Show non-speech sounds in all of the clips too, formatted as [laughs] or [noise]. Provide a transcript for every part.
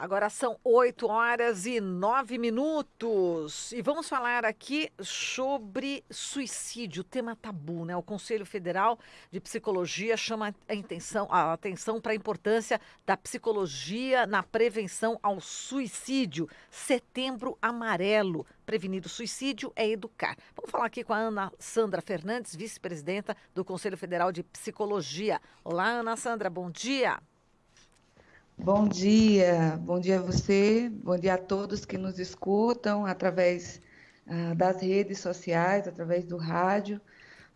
Agora são 8 horas e 9 minutos. E vamos falar aqui sobre suicídio, tema tabu, né? O Conselho Federal de Psicologia chama a, intenção, a atenção para a importância da psicologia na prevenção ao suicídio. Setembro Amarelo. Prevenir o suicídio é educar. Vamos falar aqui com a Ana Sandra Fernandes, vice-presidenta do Conselho Federal de Psicologia. Olá, Ana Sandra, bom dia. Bom dia, bom dia a você, bom dia a todos que nos escutam através uh, das redes sociais, através do rádio.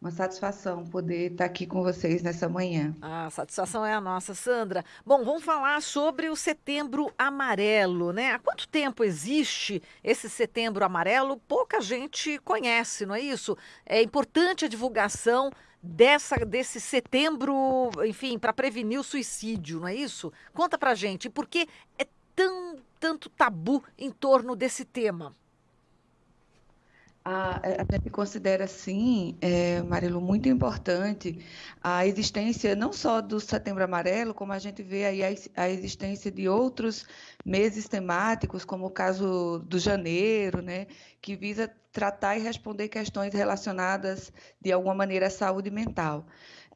Uma satisfação poder estar aqui com vocês nessa manhã. A satisfação é a nossa, Sandra. Bom, vamos falar sobre o Setembro Amarelo, né? Há quanto tempo existe esse Setembro Amarelo? Pouca gente conhece, não é isso? É importante a divulgação dessa, desse setembro, enfim, para prevenir o suicídio, não é isso? Conta pra gente, por que é tão, tanto tabu em torno desse tema? A, a gente considera, sim, é, Marilu, muito importante a existência não só do Setembro Amarelo, como a gente vê aí a, a, existência de outros meses temáticos, como o caso do janeiro, né, que visa tratar e responder questões relacionadas, de alguma maneira, à saúde mental.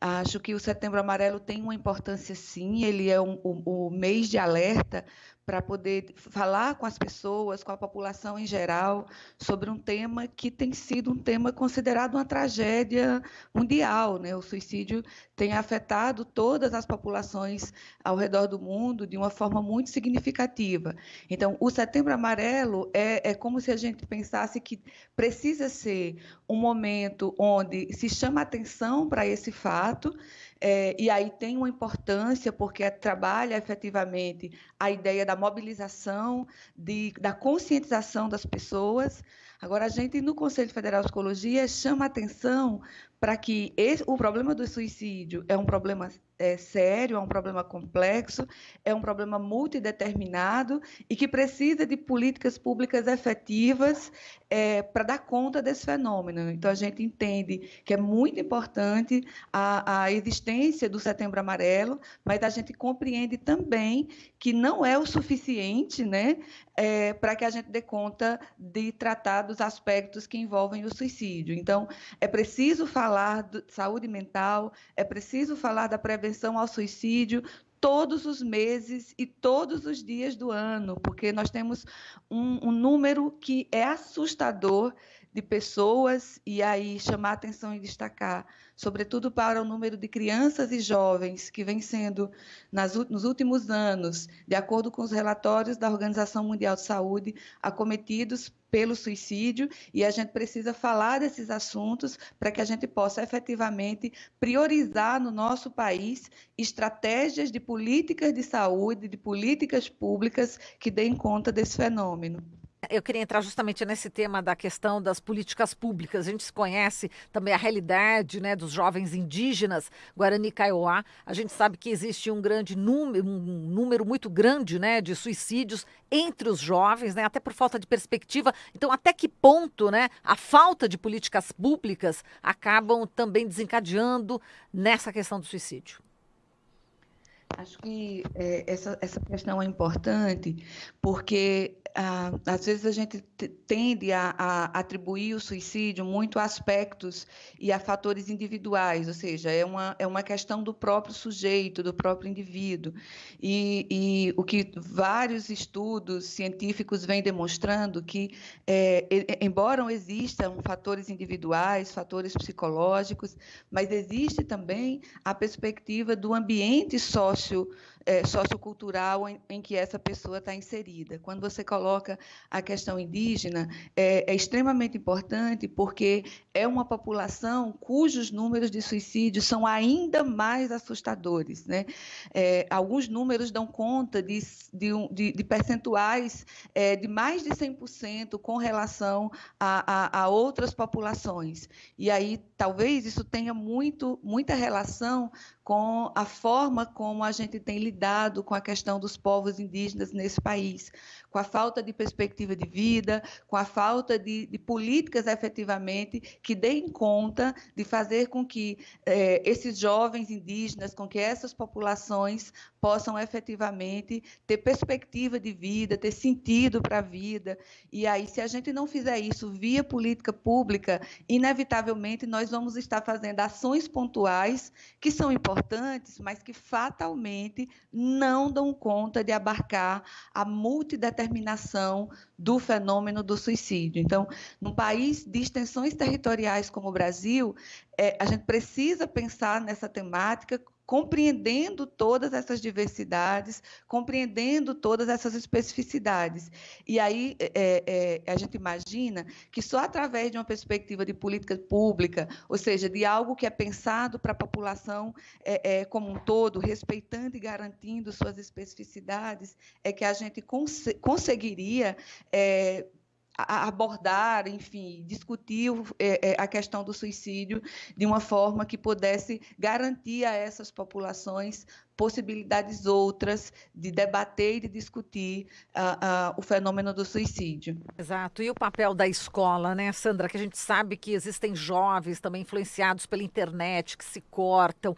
Acho que o Setembro Amarelo tem uma importância, sim, ele é um, o, o mês de alerta para poder falar com as pessoas, com a população em geral, sobre um tema que tem sido um tema considerado uma tragédia mundial. Né? O suicídio tem afetado todas as populações ao redor do mundo de uma forma muito significativa. Então, o Setembro Amarelo é, é como se a gente pensasse que precisa ser um momento onde se chama atenção para esse fato, é, e aí tem uma importância, porque trabalha efetivamente a ideia da mobilização, de, da conscientização das pessoas. Agora, a gente, no Conselho Federal de Psicologia, chama atenção para que esse, o problema do suicídio é um problema é, sério, é um problema complexo, é um problema multideterminado e que precisa de políticas públicas efetivas é, para dar conta desse fenômeno. Então, a gente entende que é muito importante a, a existência do Setembro Amarelo, mas a gente compreende também que não é o suficiente né, é, para que a gente dê conta de tratar dos aspectos que envolvem o suicídio. Então, é preciso falar de saúde mental, é preciso falar da prevenção ao suicídio todos os meses e todos os dias do ano, porque nós temos um, um número que é assustador de pessoas, e aí chamar atenção e destacar, sobretudo para o número de crianças e jovens que vem sendo, nas, nos últimos anos, de acordo com os relatórios da Organização Mundial de Saúde, acometidos pelo suicídio, e a gente precisa falar desses assuntos para que a gente possa efetivamente priorizar no nosso país estratégias de políticas de saúde, de políticas públicas que deem conta desse fenômeno. Eu queria entrar justamente nesse tema da questão das políticas públicas. A gente conhece também a realidade né, dos jovens indígenas Guarani Kaiowá. A gente sabe que existe um grande número, um número muito grande né, de suicídios entre os jovens, né, até por falta de perspectiva. Então, até que ponto né, a falta de políticas públicas acabam também desencadeando nessa questão do suicídio? Acho que é, essa, essa questão é importante porque ah, às vezes a gente tende a, a, atribuir o suicídio muito a aspectos e a fatores individuais, ou seja, é uma, é uma questão do próprio sujeito, do próprio indivíduo. E, e o que vários estudos científicos vêm demonstrando que, é, embora existam fatores individuais, fatores psicológicos, mas existe também a perspectiva do ambiente sócio negócio é, sociocultural em, em, que essa pessoa está inserida. Quando você coloca a questão indígena, é, é, extremamente importante porque é uma população cujos números de suicídio são ainda mais assustadores. Né? É, alguns números dão conta de, de, de percentuais é, de mais de 100% com relação a, a, a outras populações. E aí, talvez isso tenha muito, muita relação com a forma como a gente tem lidado com a questão dos povos indígenas nesse país, com a falta de perspectiva de vida, com a falta de, de políticas efetivamente que deem conta de fazer com que eh, esses jovens indígenas, com que essas populações possam efetivamente ter perspectiva de vida, ter sentido para a vida. E aí, se a gente não fizer isso via política pública, inevitavelmente nós vamos estar fazendo ações pontuais que são importantes, mas que fatalmente não dão conta de abarcar a multideterminação do fenômeno do suicídio. Então, num país de extensões territoriais como o Brasil, é, a gente precisa pensar nessa temática compreendendo todas essas diversidades, compreendendo todas essas especificidades. E aí é, é, a gente imagina que só através de uma perspectiva de política pública, ou seja, de algo que é pensado para a população é, é como um todo, respeitando e garantindo suas especificidades, é que a gente cons conseguiria abordar, enfim, discutir é, é, a questão do suicídio de uma forma que pudesse garantir a essas populações possibilidades outras de debater e de discutir uh, uh, o fenômeno do suicídio. Exato. E o papel da escola, né, Sandra? Que a gente sabe que existem jovens também influenciados pela internet que se cortam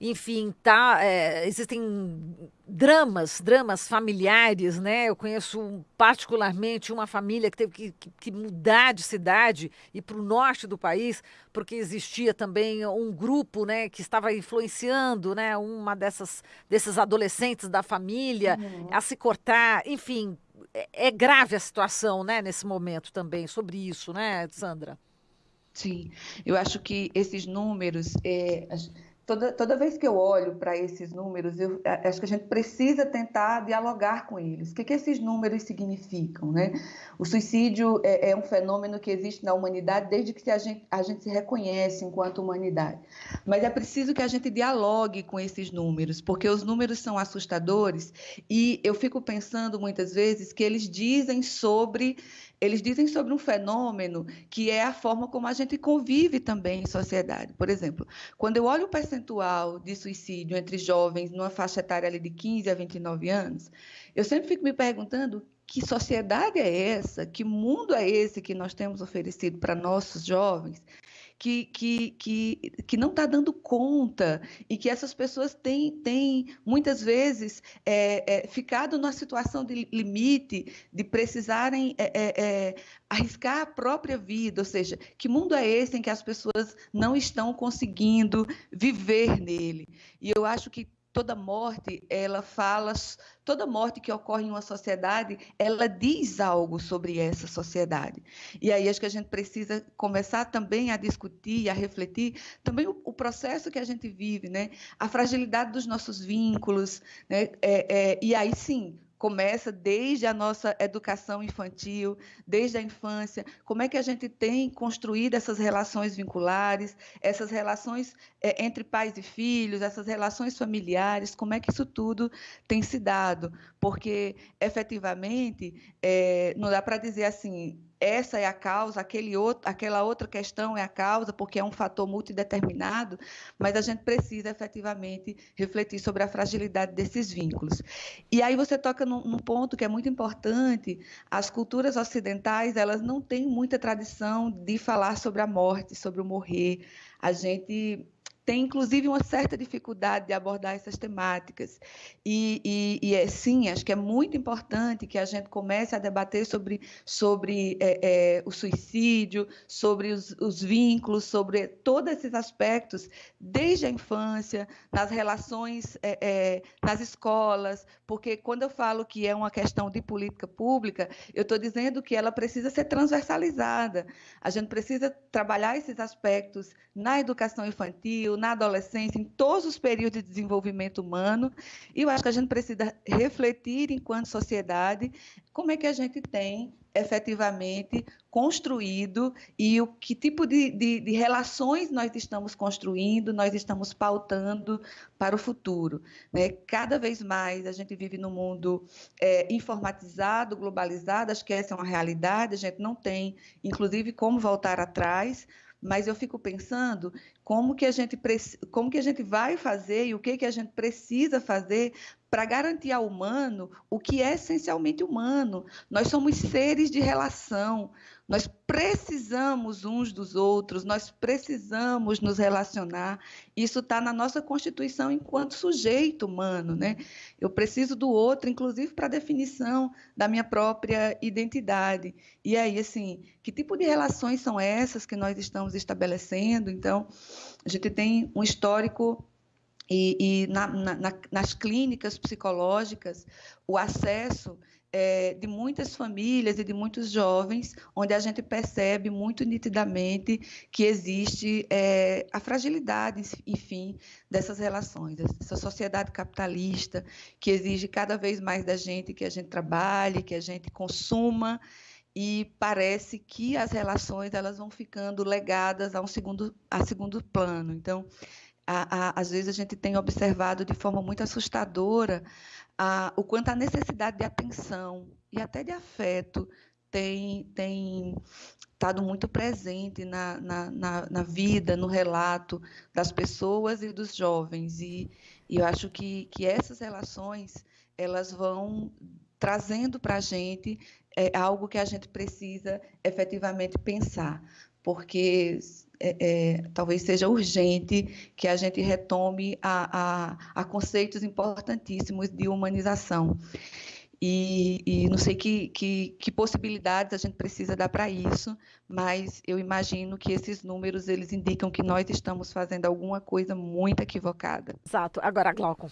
enfim, tá, é, existem dramas, dramas familiares, né? Eu conheço particularmente uma família que teve que, que, que mudar de cidade e para o norte do país, porque existia também um grupo, né, que estava influenciando, né, uma dessas desses adolescentes da família uhum. a se cortar, enfim, é, é grave a situação, né, nesse momento também sobre isso, né, Sandra? Sim, eu acho que esses números é, toda, toda vez que eu olho para esses números, eu acho que a gente precisa tentar dialogar com eles. O que, que esses números significam? Né? O suicídio é, é, um fenômeno que existe na humanidade desde que a gente, a gente se reconhece enquanto humanidade. Mas é preciso que a gente dialogue com esses números, porque os números são assustadores e eu fico pensando muitas vezes que eles dizem sobre eles dizem sobre um fenômeno que é a forma como a gente convive também em sociedade. Por exemplo, quando eu olho o percentual de suicídio entre jovens numa faixa etária de 15 a 29 anos, eu sempre fico me perguntando que sociedade é essa, que mundo é esse que nós temos oferecido para nossos jovens, que, que, que, que não está dando conta e que essas pessoas têm, têm muitas vezes, é, é, ficado numa situação de limite, de precisarem é, é, é, arriscar a própria vida. Ou seja, que mundo é esse em que as pessoas não estão conseguindo viver nele? E eu acho que toda morte, ela fala, toda morte que ocorre em uma sociedade, ela diz algo sobre essa sociedade. E aí acho que a gente precisa começar também a discutir, a refletir também o, o processo que a gente vive, né? A fragilidade dos nossos vínculos, né? É, é, e aí sim, começa desde a nossa educação infantil, desde a infância, como é que a gente tem construído essas relações vinculares, essas relações é, entre pais e filhos, essas relações familiares, como é que isso tudo tem se dado? Porque, efetivamente, é, não dá para dizer assim, essa é a causa, aquele outro, aquela outra questão é a causa, porque é um fator multideterminado, mas a gente precisa efetivamente refletir sobre a fragilidade desses vínculos. E aí você toca num, num ponto que é muito importante, as culturas ocidentais, elas não têm muita tradição de falar sobre a morte, sobre o morrer. A gente tem inclusive uma certa dificuldade de abordar essas temáticas. E, e, e é, sim, acho que é muito importante que a gente comece a debater sobre, sobre é, é, o suicídio, sobre os, os, vínculos, sobre todos esses aspectos, desde a infância, nas relações, é, é, nas escolas, porque quando eu falo que é uma questão de política pública, eu estou dizendo que ela precisa ser transversalizada. A gente precisa trabalhar esses aspectos na educação infantil, na adolescência, em todos os períodos de desenvolvimento humano. E eu acho que a gente precisa refletir, enquanto sociedade, como é que a gente tem efetivamente construído e o que tipo de, de, de, relações nós estamos construindo, nós estamos pautando para o futuro. Né? Cada vez mais a gente vive num mundo é, informatizado, globalizado, acho que essa é uma realidade, a gente não tem, inclusive, como voltar atrás, mas eu fico pensando como que a gente como que a gente vai fazer e o que que a gente precisa fazer para garantir ao humano o que é essencialmente humano. Nós somos seres de relação, nós precisamos uns dos outros, nós precisamos nos relacionar. Isso está na nossa constituição enquanto sujeito humano, né? Eu preciso do outro, inclusive para a definição da minha própria identidade. E aí, assim, que tipo de relações são essas que nós estamos estabelecendo? Então, a gente tem um histórico e, e na, na, nas clínicas psicológicas, o acesso é, de muitas famílias e de muitos jovens, onde a gente percebe muito nitidamente que existe é, a fragilidade, enfim, dessas relações, dessa sociedade capitalista que exige cada vez mais da gente que a gente trabalhe, que a gente consuma e parece que as relações elas vão ficando legadas a um segundo a segundo plano. Então, a, a, às vezes a gente tem observado de forma muito assustadora a, o quanto a necessidade de atenção e até de afeto tem, tem estado muito presente na, na, na, na, vida, no relato das pessoas e dos jovens. E, e eu acho que, que essas relações elas vão trazendo para a gente é, algo que a gente precisa efetivamente pensar, porque é, é, talvez seja urgente que a gente retome a, a, a conceitos importantíssimos de humanização. E, e, não sei que, que, que, possibilidades a gente precisa dar para isso, mas eu imagino que esses números eles indicam que nós estamos fazendo alguma coisa muito equivocada. Exato. Agora, Glaucon.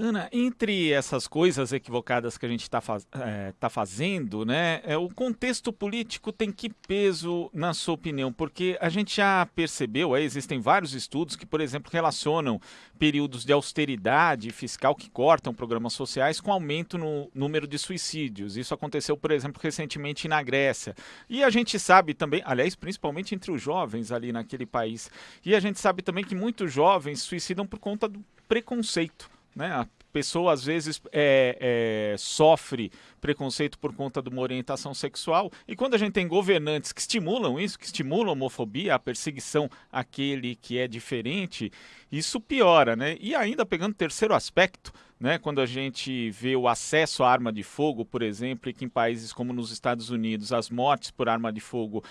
Ana, entre essas coisas equivocadas que a gente está faz, é, tá fazendo, né, é, o contexto político tem que peso, na sua opinião? Porque a gente já percebeu, aí existem vários estudos que, por exemplo, relacionam períodos de austeridade fiscal que cortam programas sociais com aumento no número de suicídios. Isso aconteceu, por exemplo, recentemente na Grécia. E a gente sabe também, aliás, principalmente entre os jovens ali naquele país, e a gente sabe também que muitos jovens suicidam por conta do preconceito né? A pessoa às vezes é, é, sofre preconceito por conta de uma orientação sexual e quando a gente tem governantes que estimulam isso, que estimulam a homofobia, a perseguição àquele que é diferente, isso piora, né? E ainda pegando o terceiro aspecto, né, quando a gente vê o acesso à arma de fogo, por exemplo, e que em países como nos Estados Unidos as mortes por arma de fogo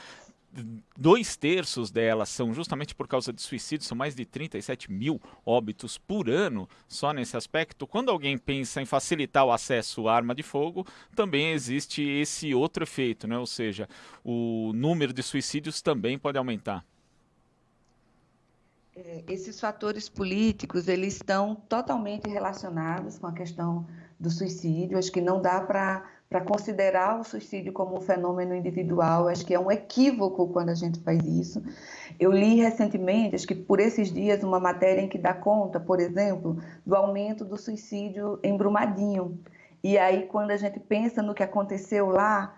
dois terços delas são justamente por causa de suicídio, são mais de 37 mil óbitos por ano só nesse aspecto. Quando alguém pensa em facilitar o acesso à arma de fogo, também existe esse outro efeito, né? ou seja, o número de suicídios também pode aumentar. É, esses fatores políticos eles estão totalmente relacionados com a questão do suicídio. Acho que não dá para para considerar o suicídio como um fenômeno individual. Acho que é um equívoco quando a gente faz isso. Eu li recentemente, acho que por esses dias, uma matéria em que dá conta, por exemplo, do aumento do suicídio em Brumadinho. E aí, quando a gente pensa no que aconteceu lá,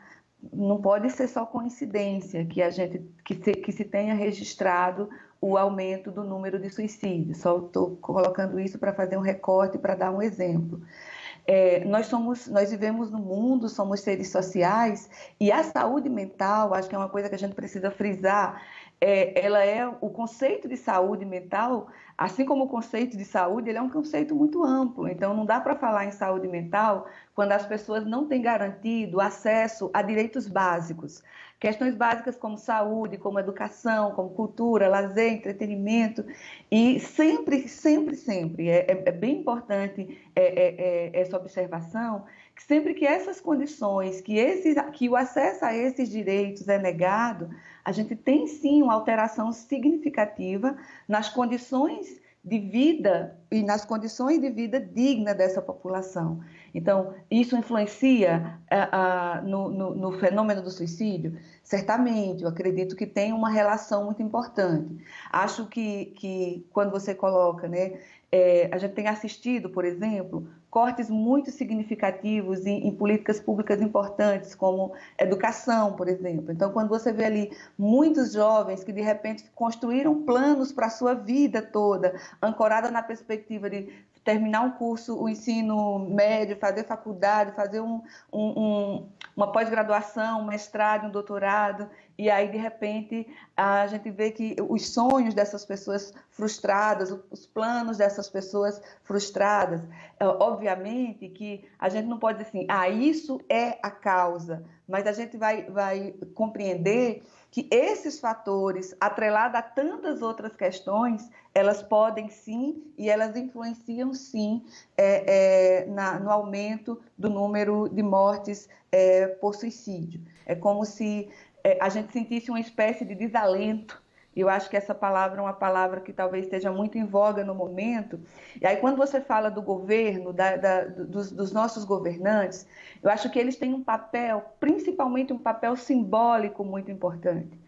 não pode ser só coincidência que a gente que se, que se tenha registrado o aumento do número de suicídios. Só estou colocando isso para fazer um recorte para dar um exemplo. É, nós somos, nós vivemos no mundo, somos seres sociais e a saúde mental, acho que é uma coisa que a gente precisa frisar. É, ela é o conceito de saúde mental, assim como o conceito de saúde, ele é um conceito muito amplo. Então, não dá para falar em saúde mental quando as pessoas não têm garantido acesso a direitos básicos. Questões básicas como saúde, como educação, como cultura, lazer, entretenimento. E sempre, sempre, sempre, é, é, é bem importante é, é, essa observação, sempre que essas condições, que, esses, que o acesso a esses direitos é negado, a gente tem sim uma alteração significativa nas condições de vida e nas condições de vida digna dessa população. Então, isso influencia uh, uh, no, no, no, fenômeno do suicídio? Certamente, eu acredito que tem uma relação muito importante. Acho que, que quando você coloca, né, é, a gente tem assistido, por exemplo, cortes muito significativos em, em, políticas públicas importantes, como educação, por exemplo. Então, quando você vê ali muitos jovens que, de repente, construíram planos para a sua vida toda, ancorada na perspectiva de terminar um curso, o ensino médio, fazer faculdade, fazer um, um, um, uma pós-graduação, um mestrado, um doutorado, e aí de repente a gente vê que os sonhos dessas pessoas frustradas, os planos dessas pessoas frustradas, é, obviamente que a gente não pode dizer assim, ah, isso é a causa, mas a gente vai, vai compreender que esses fatores, atrelados a tantas outras questões, elas podem sim e elas influenciam sim é, é, na, no aumento do número de mortes é, por suicídio. É como se é, a gente sentisse uma espécie de desalento eu acho que essa palavra é uma palavra que talvez esteja muito em voga no momento. E aí, quando você fala do governo, da, da, dos, dos, nossos governantes, eu acho que eles têm um papel, principalmente um papel simbólico muito importante.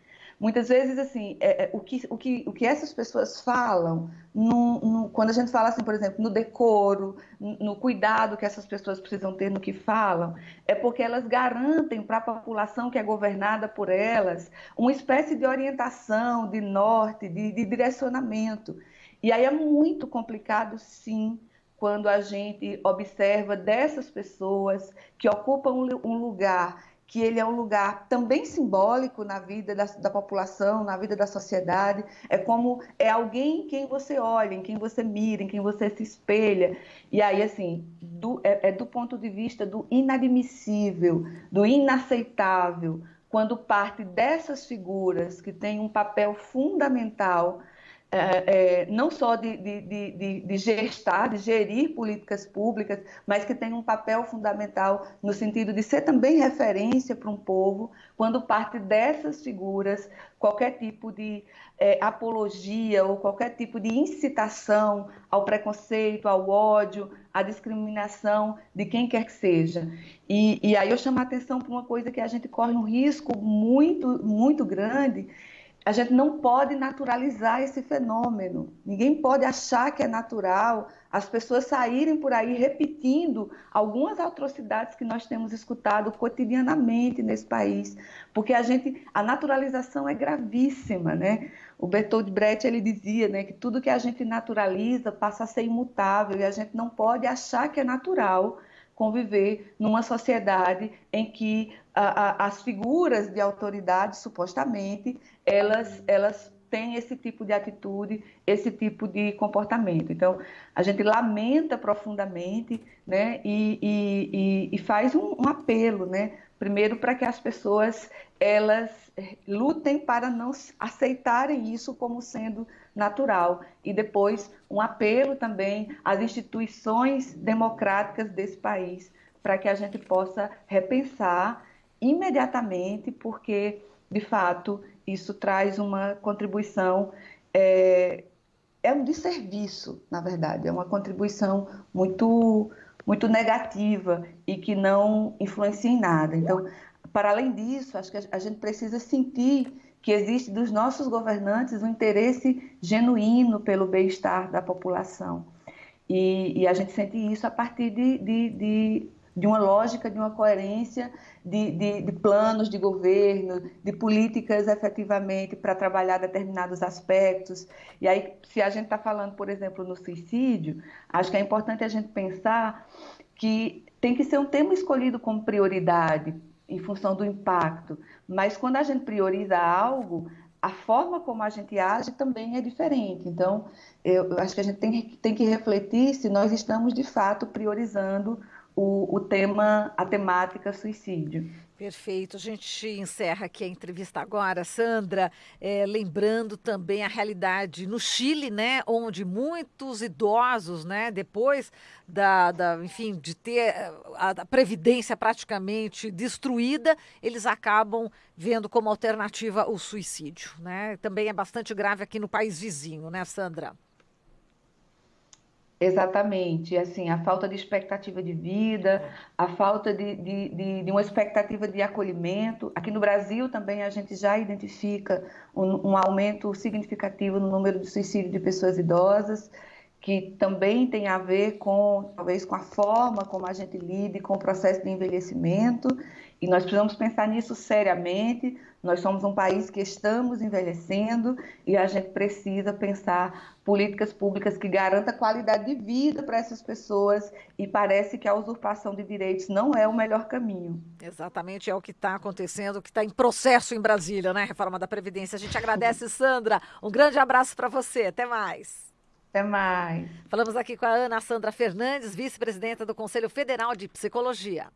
Muitas vezes, assim, é, é, o, que, o, que, o que essas pessoas falam, no, no, quando a gente fala, assim, por exemplo, no decoro, no cuidado que essas pessoas precisam ter no que falam, é porque elas garantem para a população que é governada por elas uma espécie de orientação, de norte, de, de direcionamento. E aí é muito complicado, sim, quando a gente observa dessas pessoas que ocupam um lugar que ele é um lugar também simbólico na vida da, da, população, na vida da sociedade. É como é alguém em quem você olha, em quem você mira, em quem você se espelha. E aí, assim, do, é, é do ponto de vista do inadmissível, do inaceitável, quando parte dessas figuras que têm um papel fundamental é, é, não só de, de, de, de, gestar, de gerir políticas públicas, mas que tem um papel fundamental no sentido de ser também referência para um povo, quando parte dessas figuras, qualquer tipo de é, apologia ou qualquer tipo de incitação ao preconceito, ao ódio, à discriminação de quem quer que seja. E, e aí eu chamo a atenção para uma coisa que a gente corre um risco muito, muito grande, a gente não pode naturalizar esse fenômeno. Ninguém pode achar que é natural as pessoas saírem por aí repetindo algumas atrocidades que nós temos escutado cotidianamente nesse país, porque a gente a naturalização é gravíssima, né? O Bertold Brecht ele dizia, né, que tudo que a gente naturaliza passa a ser imutável e a gente não pode achar que é natural conviver numa sociedade em que a, a, as figuras de autoridade, supostamente, elas, elas têm esse tipo de atitude, esse tipo de comportamento. Então, a gente lamenta profundamente né, e, e, e faz um, um apelo, né, primeiro para que as pessoas elas lutem para não aceitarem isso como sendo natural e depois um apelo também às instituições democráticas desse país para que a gente possa repensar imediatamente, porque de fato isso traz uma contribuição é, é um desserviço, na verdade, é uma contribuição muito muito negativa e que não influencia em nada. Então, para além disso, acho que a gente precisa sentir que existe dos nossos governantes um interesse genuíno pelo bem-estar da população. E, e, a gente sente isso a partir de, de, de, de uma lógica, de uma coerência de, de, planos de governo, de políticas efetivamente para trabalhar determinados aspectos. E aí, se a gente está falando, por exemplo, no suicídio, acho que é importante a gente pensar que tem que ser um tema escolhido como prioridade em função do impacto, mas quando a gente prioriza algo, a forma como a gente age também é diferente. Então, eu acho que a gente tem, tem que refletir se nós estamos de fato priorizando o, o tema, a temática suicídio. Perfeito. A gente encerra aqui a entrevista agora, Sandra, é, lembrando também a realidade no Chile, né, onde muitos idosos, né, depois da, da enfim, de ter a, a previdência praticamente destruída, eles acabam vendo como alternativa o suicídio, né? Também é bastante grave aqui no país vizinho, né, Sandra? Exatamente, assim, a falta de expectativa de vida, a falta de, de, de, de, uma expectativa de acolhimento. Aqui no Brasil também a gente já identifica um, um, aumento significativo no número de suicídio de pessoas idosas, que também tem a ver com, talvez, com a forma como a gente lida com o processo de envelhecimento E nós precisamos pensar nisso seriamente. Nós somos um país que estamos envelhecendo e a gente precisa pensar políticas públicas que garantam qualidade de vida para essas pessoas e parece que a usurpação de direitos não é o melhor caminho. Exatamente, é o que está acontecendo, o que está em processo em Brasília, né? Reforma da Previdência. A gente agradece, [laughs] Sandra. Um grande abraço para você. Até mais. Até mais. Falamos aqui com a Ana Sandra Fernandes, vice-presidenta do Conselho Federal de Psicologia.